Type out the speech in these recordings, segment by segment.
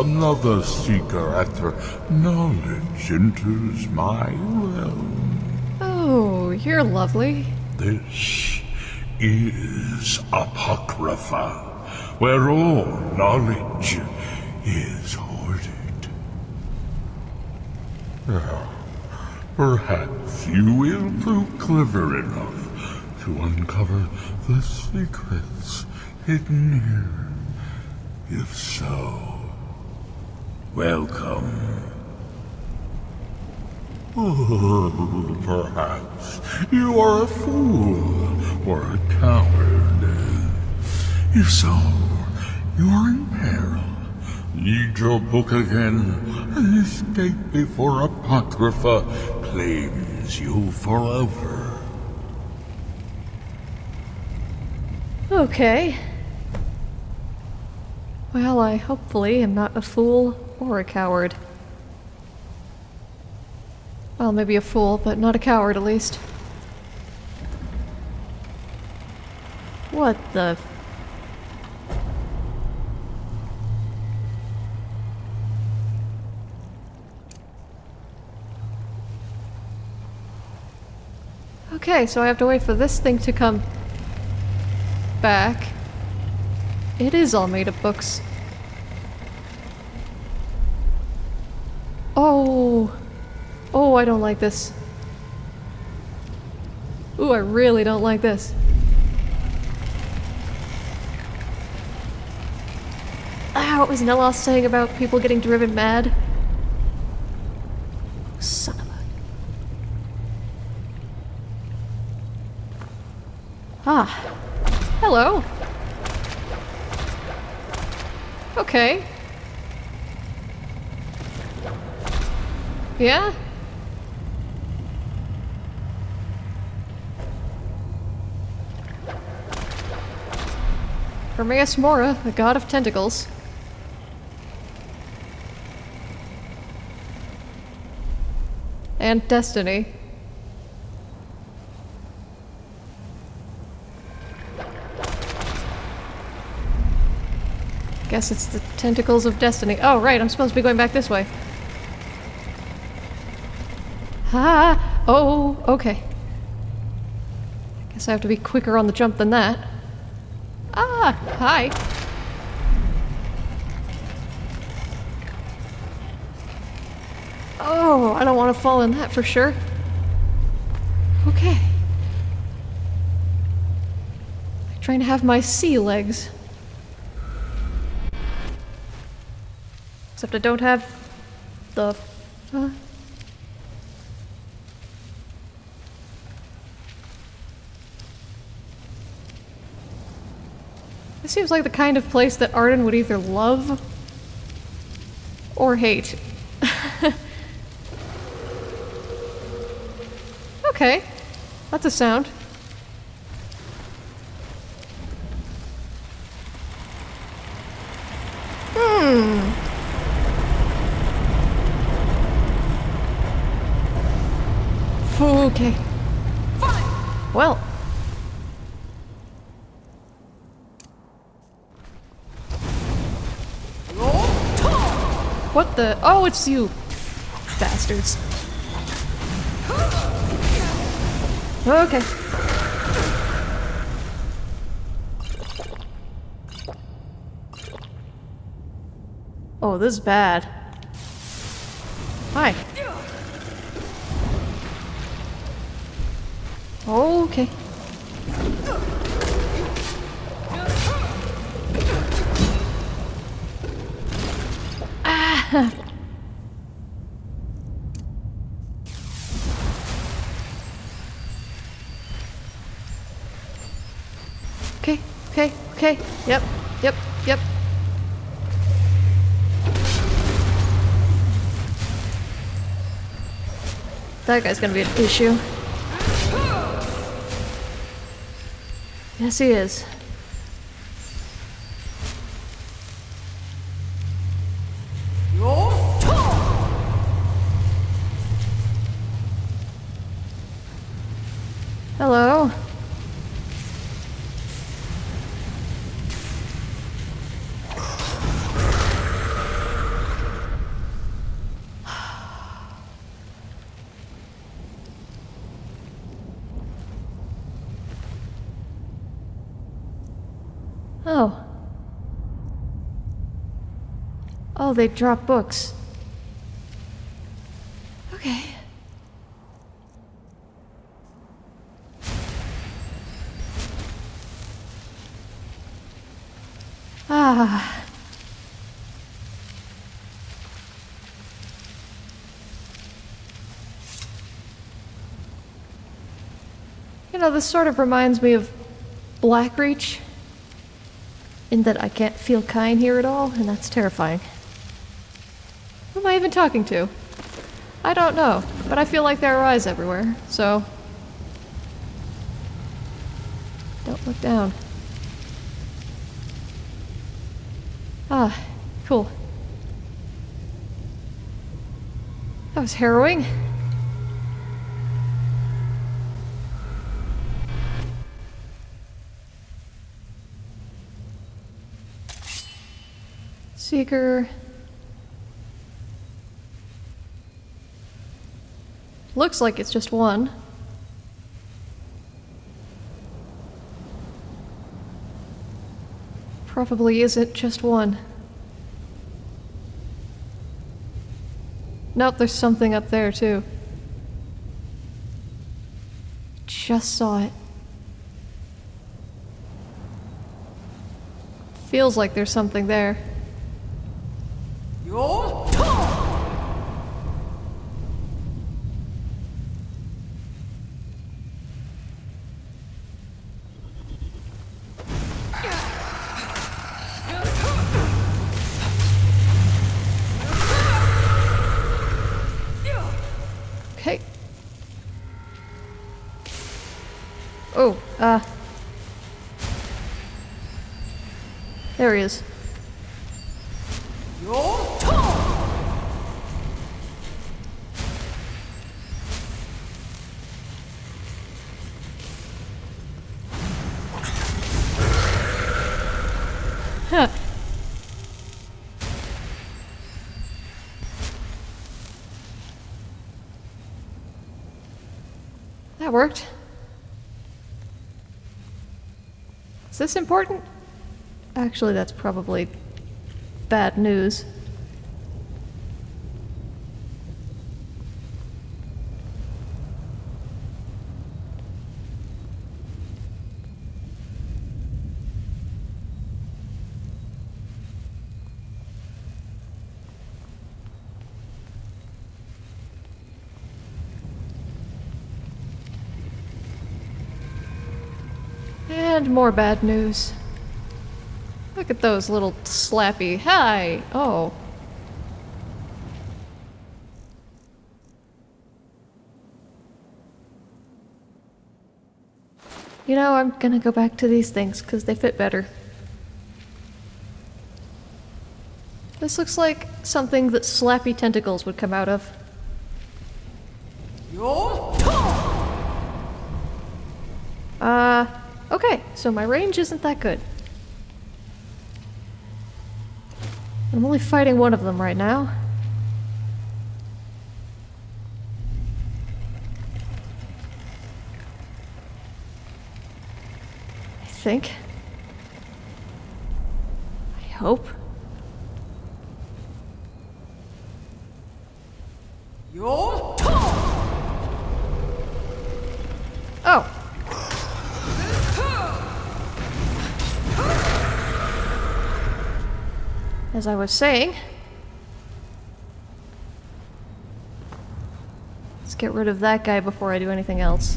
Another seeker after knowledge enters my realm. Oh, you're lovely. This is Apocrypha, where all knowledge is hoarded. Now, perhaps you will prove clever enough to uncover the secrets hidden here. If so, welcome. Perhaps you are a fool or a coward. If so, you are in peril. Read your book again and escape before Apocrypha claims you forever. Okay. Well, I hopefully am not a fool or a coward. Well, maybe a fool, but not a coward at least. What the... Okay, so I have to wait for this thing to come back. It is all made of books. Oh. Oh, I don't like this. Ooh, I really don't like this. Ah, what was Neloth saying about people getting driven mad? Son of a... Ah. Hello. Okay. Yeah? Hermaeus Mora, the god of tentacles. And destiny. Guess it's the tentacles of destiny. Oh, right, I'm supposed to be going back this way. Ha! Oh, okay. I guess I have to be quicker on the jump than that. Ah, hi. Oh, I don't want to fall in that for sure. Okay. I'm trying to have my sea legs. Except I don't have the... Uh, This seems like the kind of place that Arden would either love or hate. okay, that's a sound. Hmm. Okay. Well. Oh, it's you! Bastards. Okay. Oh, this is bad. That guy's gonna be an issue. Yes, he is. Hello. Oh, they drop books. Okay. Ah. You know, this sort of reminds me of Blackreach, in that I can't feel Kyne here at all, and that's terrifying. Who am I even talking to? I don't know, but I feel like there are eyes everywhere, so... Don't look down. Ah, cool. That was harrowing. Seeker. Looks like it's just one. Probably isn't just one. Nope, there's something up there too. Just saw it. Feels like there's something there. Oh, uh. There he is. Your Huh. That worked. Is this important? Actually, that's probably bad news. And more bad news. Look at those little slappy. Hi! Oh. You know, I'm gonna go back to these things because they fit better. This looks like something that slappy tentacles would come out of. Uh, okay, so my range isn't that good. I'm only fighting one of them right now. I think. I hope. Oh. As I was saying, let's get rid of that guy before I do anything else.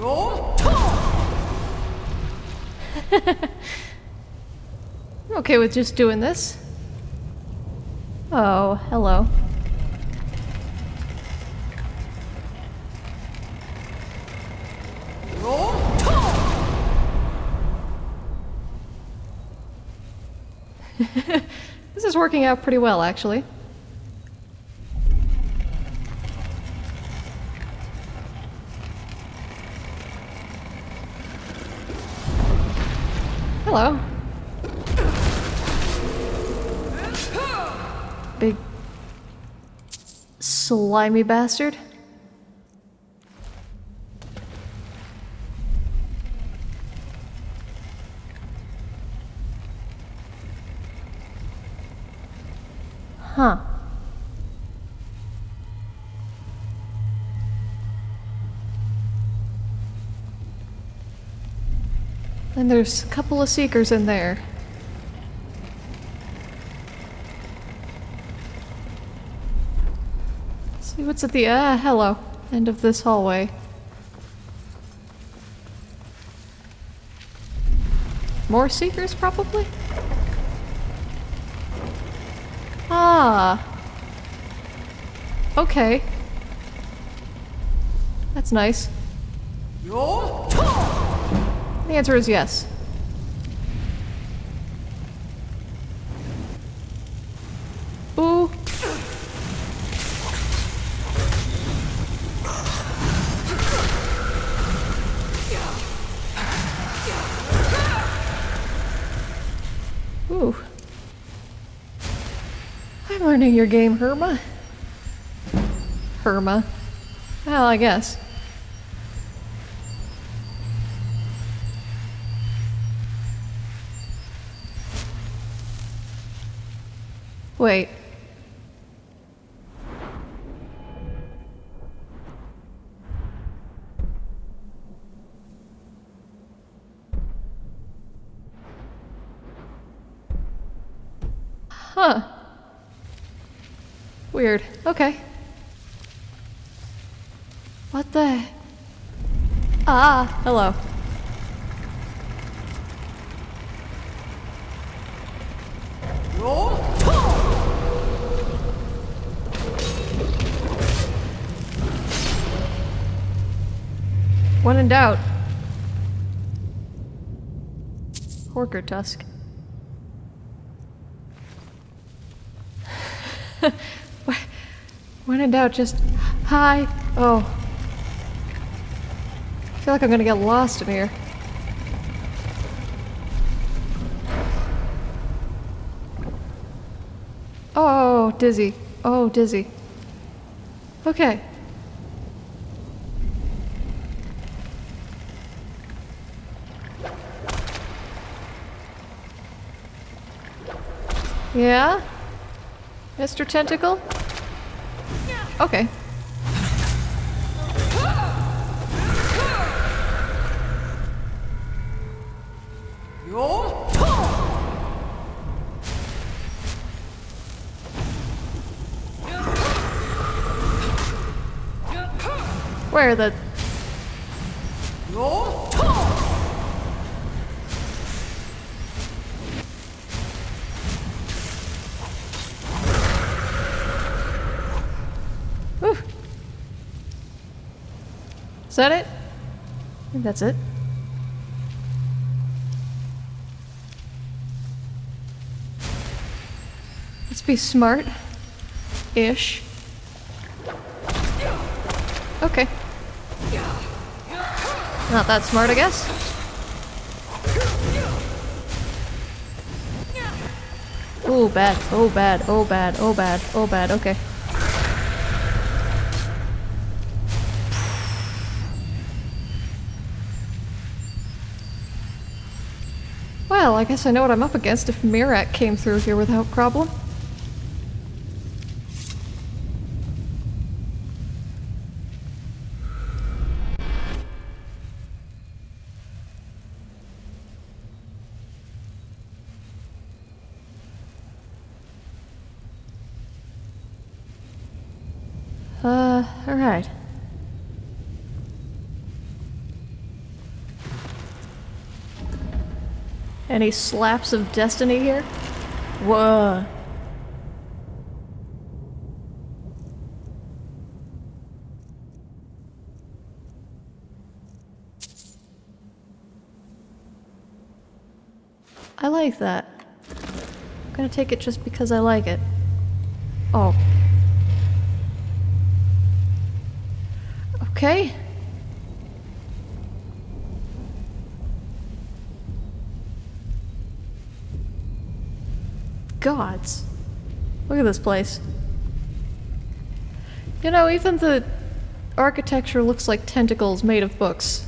I'm okay with just doing this. Oh, hello. this is working out pretty well, actually. Hello. Big slimy bastard. There's a couple of seekers in there. See what's at the ah hello end of this hallway. More seekers, probably? Ah. Okay. That's nice. The answer is yes. Ooh. Ooh. I'm learning your game, Herma. Herma. Well, I guess. Wait. Huh. Weird. Okay. What the? Ah, hello. When in doubt. Horker tusk. when in doubt, just hi. Oh. I feel like I'm gonna get lost in here. Oh, dizzy. Oh, dizzy. Okay. Yeah? Mr. Tentacle? Okay. Where the... Is that it? I think that's it. Let's be smart. Ish. Okay. Not that smart, I guess. Oh, bad. Oh, bad. Oh, bad. Oh, bad. Oh, bad. Okay. Well, I guess I know what I'm up against if Miraak came through here without problem. Uh, alright. Any slaps of destiny here? Whoa. I like that. I'm gonna take it just because I like it. Oh. Okay. Gods. Look at this place. You know, even the architecture looks like tentacles made of books.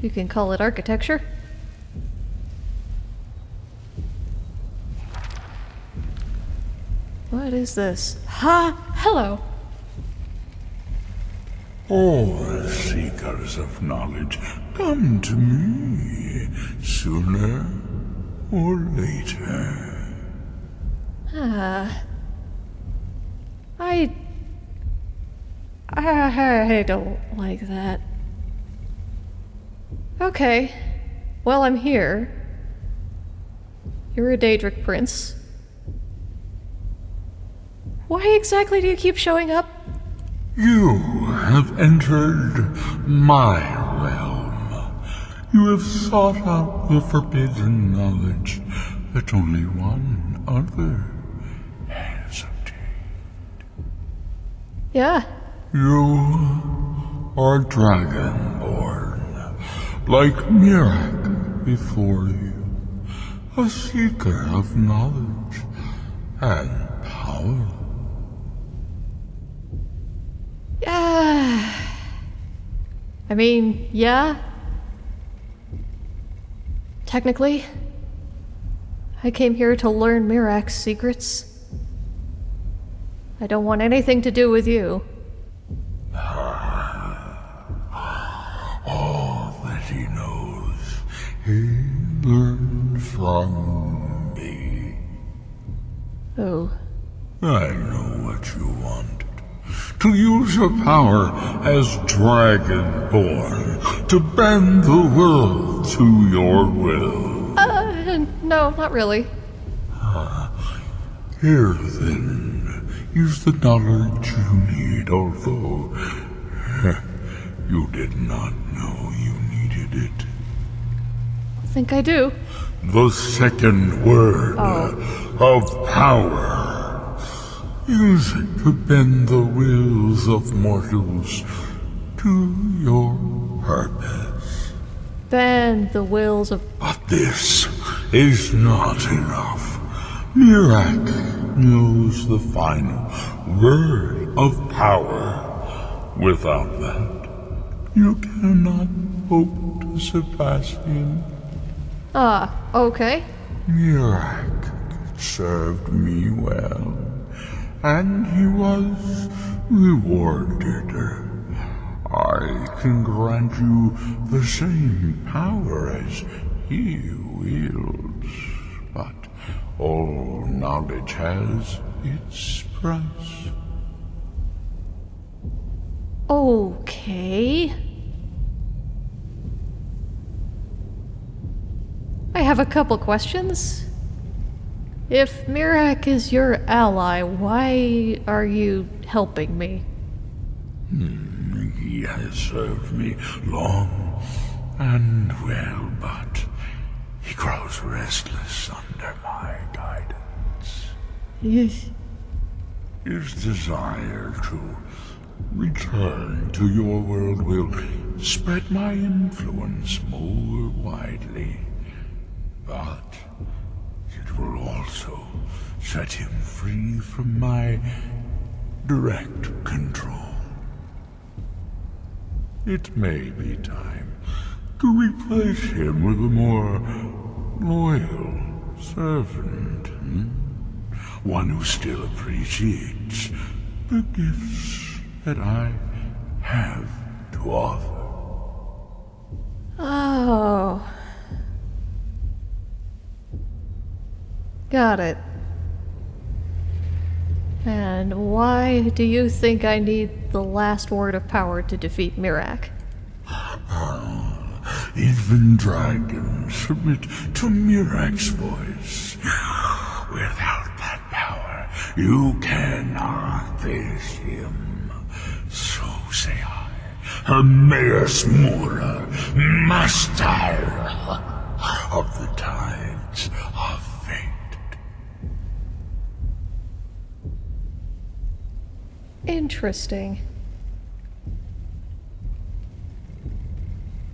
You can call it architecture. What is this? Ha! Hello! All seekers of knowledge come to me sooner or later. Ah. I. I don't like that. Okay. Well, I'm here. You're a Daedric prince. Why exactly do you keep showing up? You have entered my realm. You have sought out the forbidden knowledge that only one other has obtained. Yeah. You are dragonborn, like Miraak before you, a seeker of knowledge and power. Yeah. I mean, yeah. Technically, I came here to learn Miraak's secrets. I don't want anything to do with you. All that he knows, he learned from me. Oh. I know what you wanted. To use your power as Dragonborn, to bend the world to your will. Uh, no, not really. Here then, use the knowledge you need, although you did not know you needed it. I think I do. The second word Oh. of power. Use it to bend the wills of mortals to your purpose. Bend the wills of. But this is not enough. Miraak knows the final word of power. Without that, you cannot hope to surpass him. Ah, okay. Miraak served me well, and he was rewarded. I can grant you the same power as he wields, but all knowledge has its price. Okay. I have a couple questions. If Miraak is your ally, why are you helping me? Hmm, he has served me long and well, but he grows restless under my guidance. Yes. His desire to return to your world will spread my influence more widely. But will also set him free from my direct control. It may be time to replace him with a more loyal servant. hmm? One who still appreciates the gifts that I have to offer. Oh. Got it. And why do you think I need the last word of power to defeat Miraak? Even dragons submit to Miraak's voice. Without that power, you cannot face him. So say I, Hermaeus Mora, master of the tides of Interesting.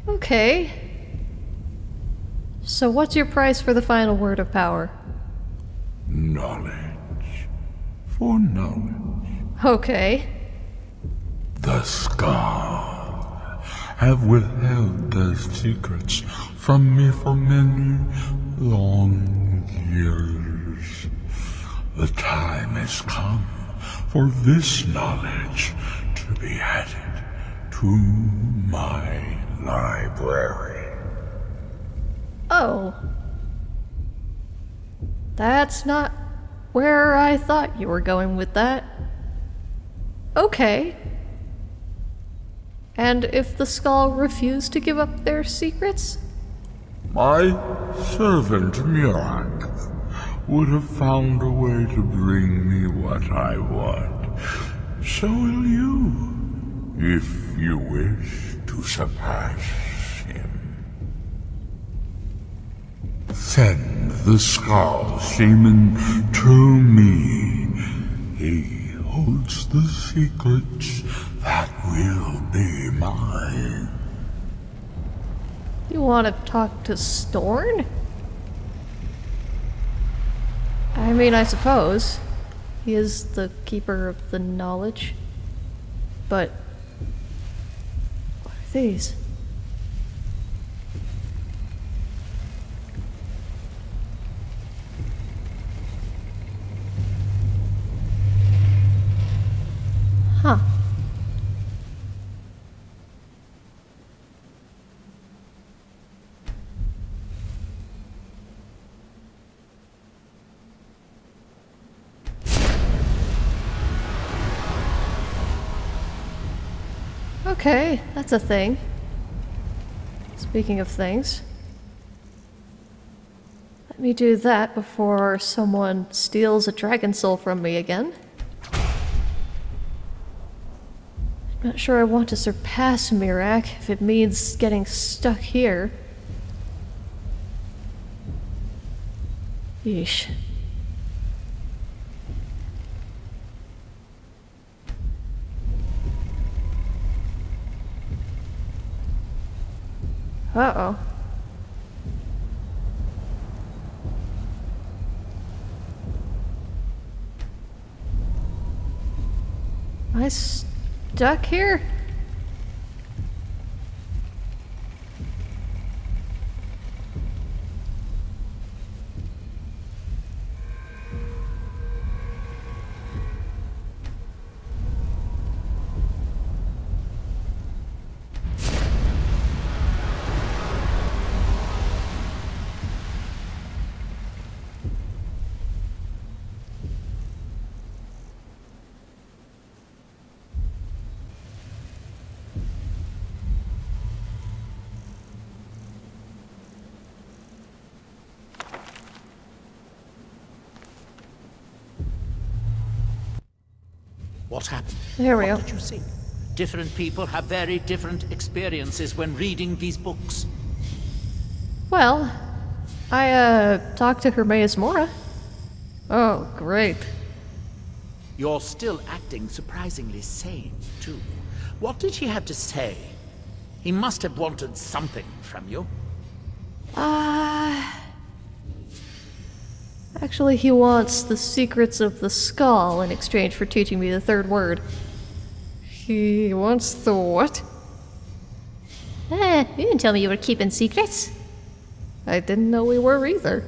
Okay. So, what's your price for the final word of power? Knowledge. For knowledge. Okay. The Skaal have withheld their secrets from me for many long years. The time has come for this knowledge to be added to my library. Oh. That's not where I thought you were going with that. Okay. And if the Skaal refused to give up their secrets? My servant Miraak would have found a way to bring me what I want. So will you, if you wish to surpass him. Send the Skaal Shaman to me. He holds the secrets that will be mine. You want to talk to Storn? I mean, I suppose. He is the keeper of the knowledge. But. What are these? Huh. Okay, that's a thing. Speaking of things. Let me do that before someone steals a dragon soul from me again. I'm not sure I want to surpass Miraak if it means getting stuck here. Yeesh. Uh-oh. Am I stuck here? What happened? There we what go. did you see? Different people have very different experiences when reading these books. Well, I, uh, talked to Hermaeus Mora. Oh, great. You're still acting surprisingly sane, too. What did he have to say? He must have wanted something from you. Actually, he wants the secrets of the Skaal in exchange for teaching me the third word. He wants the what? Eh, you didn't tell me you were keeping secrets. I didn't know we were either.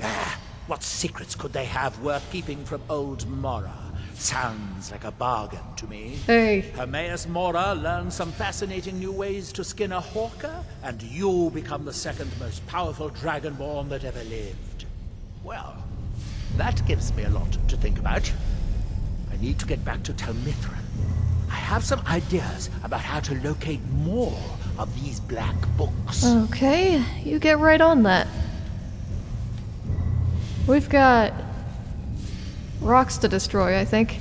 Ah, what secrets could they have worth keeping from old Mora? Sounds like a bargain to me. Hey, Hermaeus Mora learns some fascinating new ways to skin a horker, and you become the second most powerful dragonborn that ever lived. Well, that gives me a lot to think about. I need to get back to Tel Mithryn. I have some ideas about how to locate more of these black books. okay, you get right on that. We've got rocks to destroy, I think.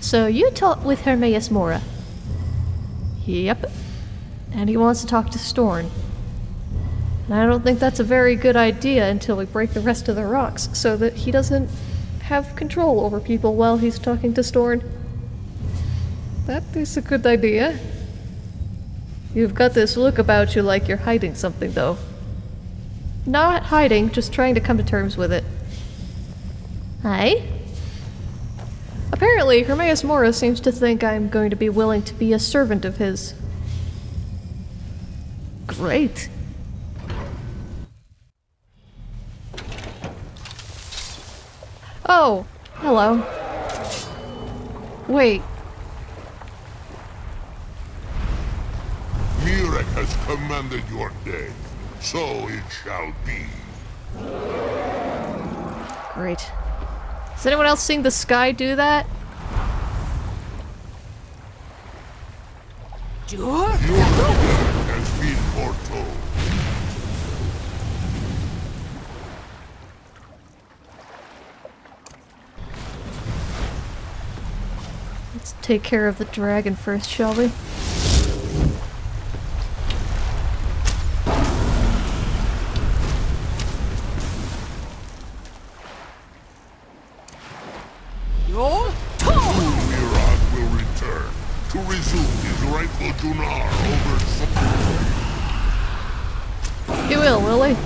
So you talked with Hermaeus Mora. Yep. And he wants to talk to Storn. And I don't think that's a very good idea until we break the rest of the rocks so that he doesn't have control over people while he's talking to Storn. That is a good idea. You've got this look about you like you're hiding something, though. Not hiding, just trying to come to terms with it. Aye? Apparently, Hermaeus Mora seems to think I'm going to be willing to be a servant of his. Great. Oh, hello. Wait, Miraak has commanded your death, so it shall be. great. Has anyone else seen the sky do that? Your Let's take care of the dragon first, shall we? Soon Miraak will return to resume his rightful Junar over Sol- You will, will he?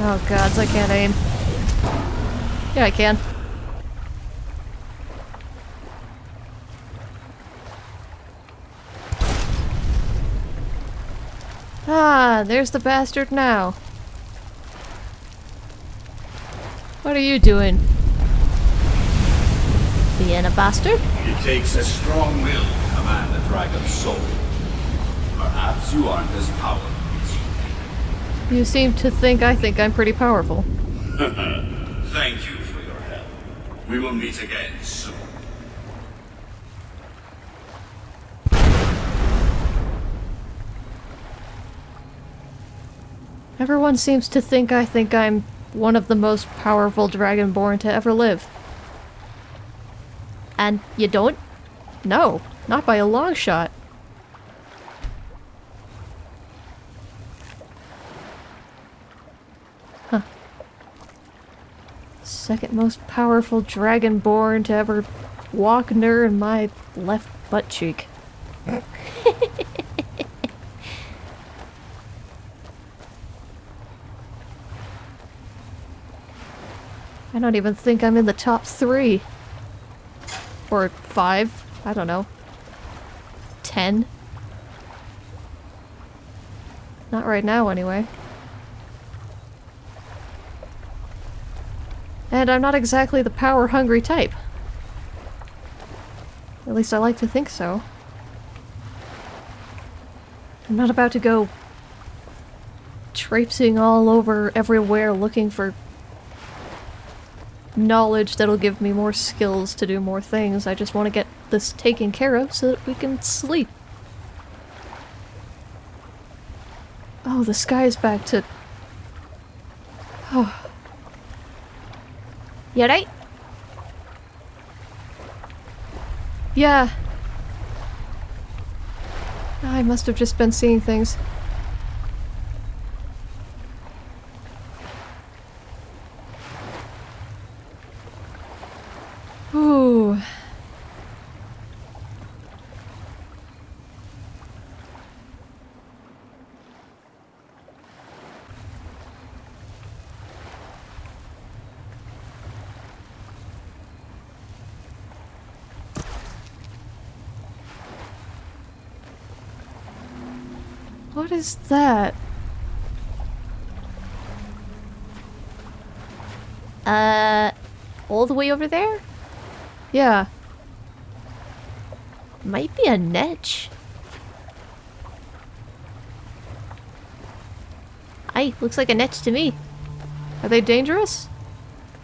Oh gods, I can't aim. Yeah, I can. Ah, there's the bastard now. What are you doing? Being a bastard? It takes a strong will to command the dragon's soul. Perhaps you aren't as powerful as You seem to think I think I'm pretty powerful. Thank you for your help. We will meet again soon. Everyone seems to think I think I'm one of the most powerful Dragonborn to ever live. And you don't? No, not by a long shot. Huh. Second most powerful Dragonborn to ever walk near in my left butt cheek. I don't even think I'm in the top three. Or five. I don't know. Ten. Not right now, anyway. And I'm not exactly the power-hungry type. At least I like to think so. I'm not about to go traipsing all over everywhere looking for knowledge that'll give me more skills to do more things. I just want to get this taken care of so that we can sleep. Oh, the sky is back to... Oh, You right? yeah. I must have just been seeing things. Ooh. What is that? Uh, all the way over there? Yeah. Might be a netch. Aye, looks like a netch to me. Are they dangerous?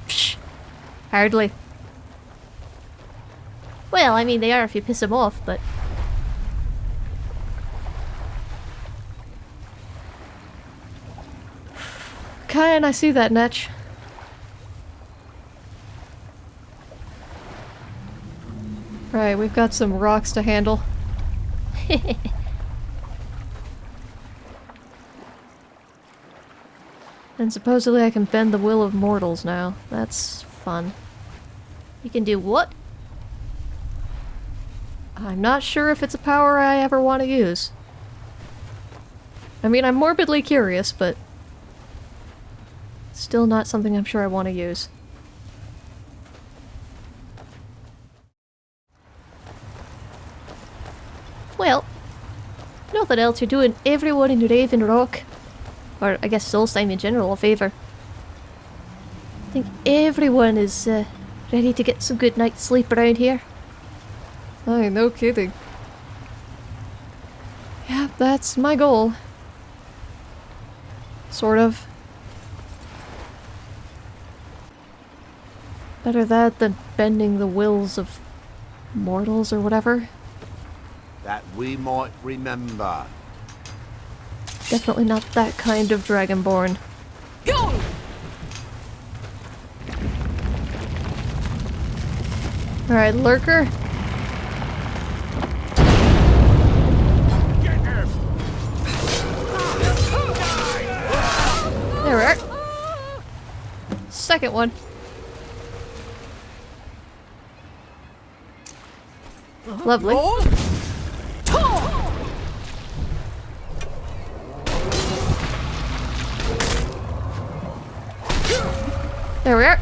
Psh, hardly. Well, I mean, they are if you piss them off, but... Kyan, I see that netch. Right, we've got some rocks to handle. and supposedly I can bend the will of mortals now. That's fun. You can do what? I'm not sure if it's a power I ever want to use. I mean, I'm morbidly curious, but still not something I'm sure I want to use. Well, nothing else. You're doing everyone in Raven Rock, or I guess Solstheim in general, a favour. I think everyone is uh, ready to get some good night's sleep around here. Aye, no kidding. Yeah, that's my goal. Sort of. Better that than bending the wills of mortals or whatever. That we might remember. Definitely not that kind of dragonborn. Go! Alright, lurker. There we are. Second one. Lovely. There we are.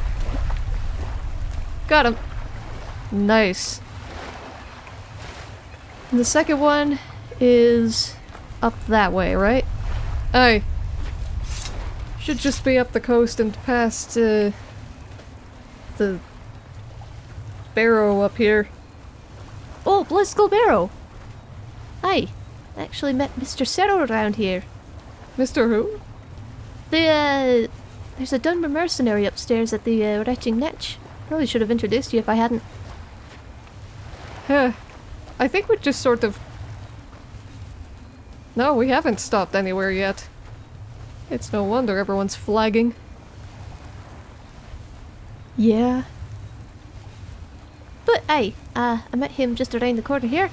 Got him. Nice. And the second one is up that way, right? Aye. Should just be up the coast and past uh, the barrow up here. Oh, Bloodskal Barrow! Hi. I actually met Mr. Sero around here. Mr. Who? The, uh... There's a Dunmer mercenary upstairs at the uh, Retching Netch. Probably should have introduced you if I hadn't. Huh. I think we just sort of... No, we haven't stopped anywhere yet. It's no wonder everyone's flagging. Yeah. Hey, uh, I met him just around the corner here.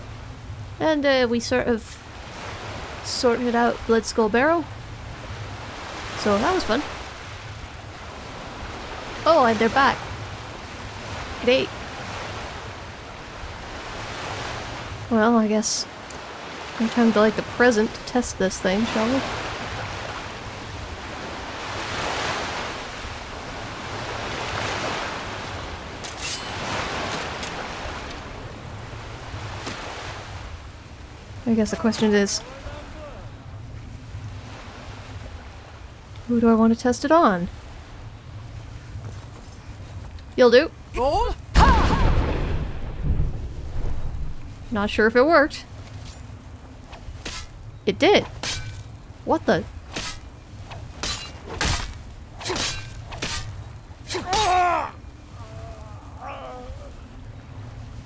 And uh, we sort of sorted out Bloodskal Barrow. So that was fun. Oh, and they're back. Great. Well, I guess... No time to light the present to test this thing, shall we? I guess the question is... Who do I want to test it on? You'll do. Not sure if it worked. It did. What the?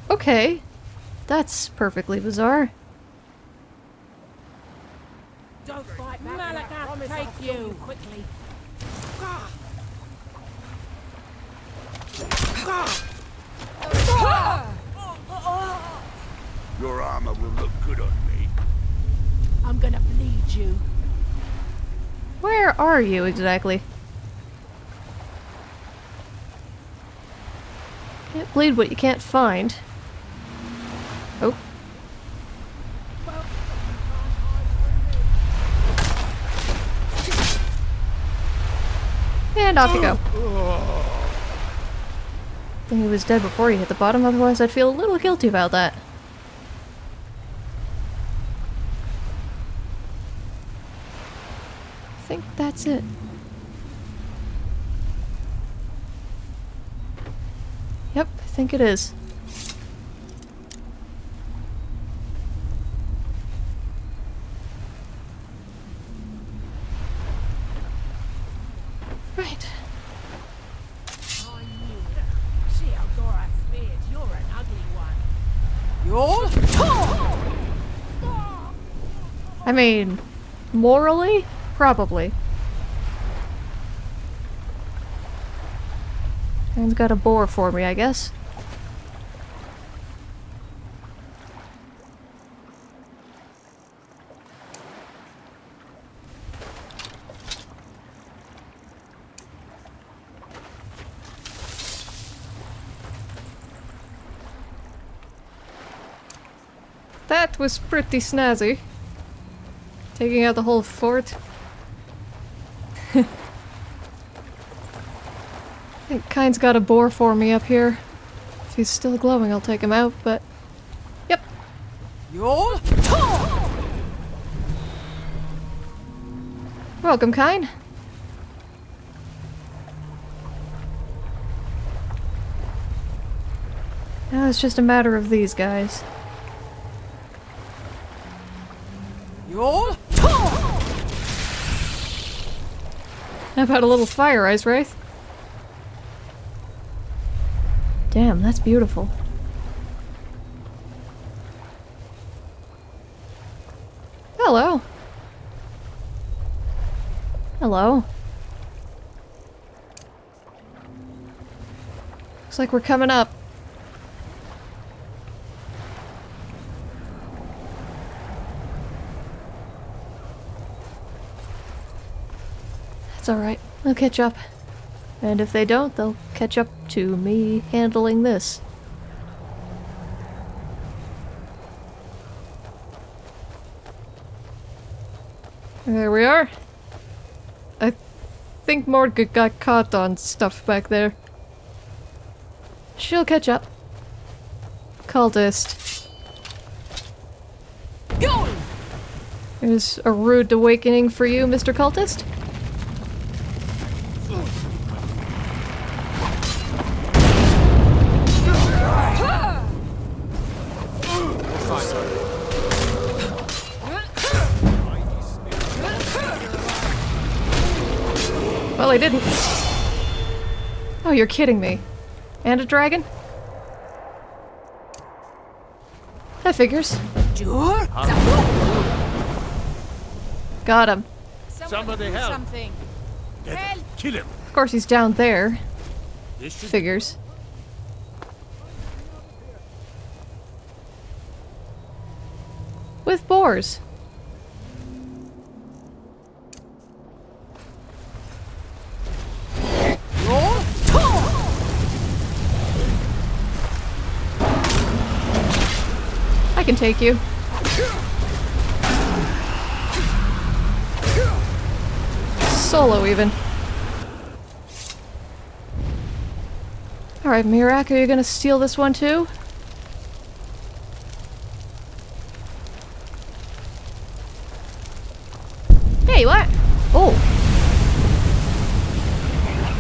Okay. That's perfectly bizarre. Don't fight back. Malaka, take you. Quickly. Your armor will look good on me. I'm gonna bleed you. Are you exactly? Can't bleed what you can't find. Oh. And off you go. I think he was dead before you hit the bottom, otherwise I'd feel a little guilty about that. I think that's it. Yep, I think it is. Right. I knew it. See how Dora feared. You're an ugly one. I mean, morally, probably. Man's got a bore for me, I guess. That was pretty snazzy. Taking out the whole fort. think Kyne's got a boar for me up here. If he's still glowing, I'll take him out, but... Yep. You're Welcome, Kyne. Now it's just a matter of these guys. You're How about a little fire, Ice Wraith? That's beautiful. Hello. Hello. Looks like we're coming up. That's alright. We'll catch up. And if they don't, they'll catch up to me handling this. There we are. I think Mordga got caught on stuff back there. She'll catch up. Cultist. going. There's a rude awakening for you, Mr. Cultist. You're kidding me. And a dragon? That figures. Got him. Somebody help. Something. Help. Kill him. Of course he's down there. Figures. With boars. Can take you. Solo, even. Alright, Miraak, are you gonna steal this one too? Hey, what? Oh.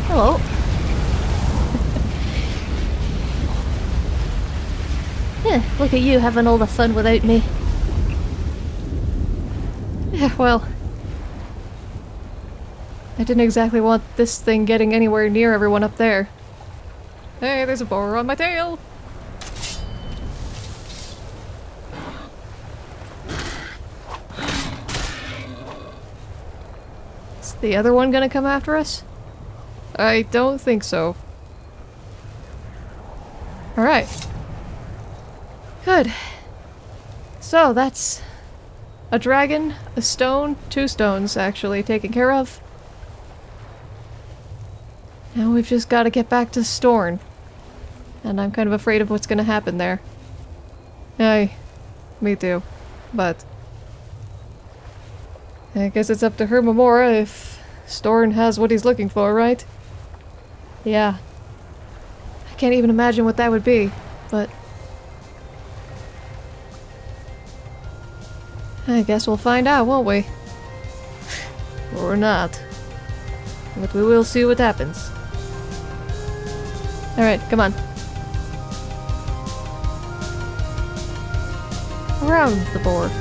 Hello. Yeah, look at you having all the fun without me. Yeah, well. I didn't exactly want this thing getting anywhere near everyone up there. Hey, there's a boar on my tail! Is the other one gonna come after us? I don't think so. Alright. Good. So, that's a dragon, a stone, two stones actually taken care of. Now we've just got to get back to Storn. And I'm kind of afraid of what's going to happen there. Aye, me too. But I guess it's up to Hermaeus Mora if Storn has what he's looking for, right? Yeah. I can't even imagine what that would be, but I guess we'll find out, won't we? or not. But we will see what happens. Alright, come on. Around the board.